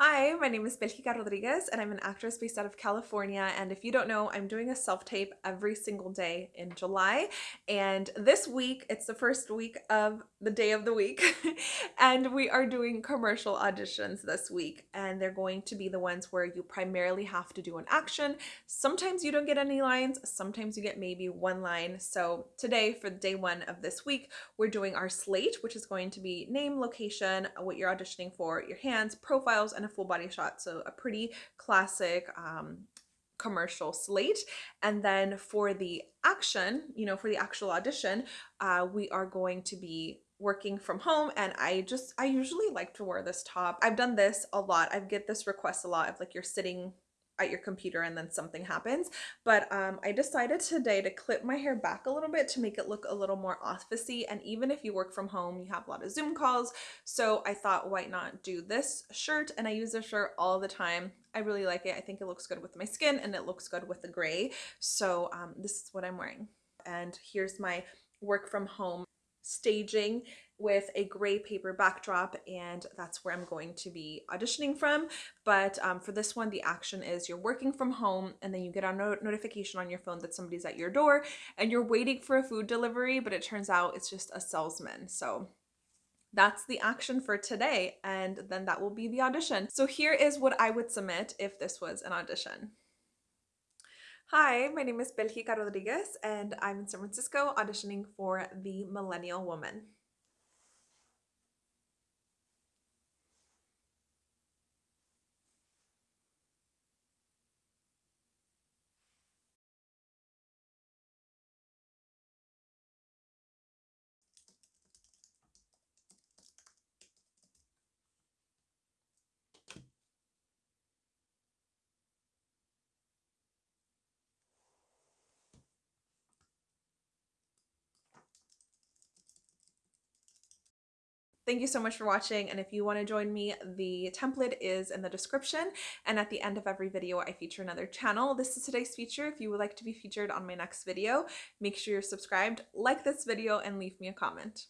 Hi, my name is Belgica Rodriguez and I'm an actress based out of California. And if you don't know, I'm doing a self-tape every single day in July. And this week, it's the first week of the day of the week. and we are doing commercial auditions this week. And they're going to be the ones where you primarily have to do an action. Sometimes you don't get any lines, sometimes you get maybe one line. So today, for day one of this week, we're doing our slate, which is going to be name, location, what you're auditioning for, your hands, profiles, and full body shot. So a pretty classic um, commercial slate. And then for the action, you know, for the actual audition, uh, we are going to be working from home and I just I usually like to wear this top. I've done this a lot. I get this request a lot of like you're sitting at your computer and then something happens. But um, I decided today to clip my hair back a little bit to make it look a little more officey. And even if you work from home, you have a lot of Zoom calls. So I thought, why not do this shirt? And I use this shirt all the time. I really like it. I think it looks good with my skin and it looks good with the gray. So um, this is what I'm wearing. And here's my work from home staging with a gray paper backdrop and that's where I'm going to be auditioning from. But um, for this one, the action is you're working from home and then you get a not notification on your phone that somebody's at your door and you're waiting for a food delivery, but it turns out it's just a salesman. So that's the action for today and then that will be the audition. So here is what I would submit if this was an audition. Hi, my name is Belgica Rodriguez and I'm in San Francisco auditioning for The Millennial Woman. Thank you so much for watching and if you want to join me the template is in the description and at the end of every video I feature another channel. This is today's feature. If you would like to be featured on my next video make sure you're subscribed, like this video and leave me a comment.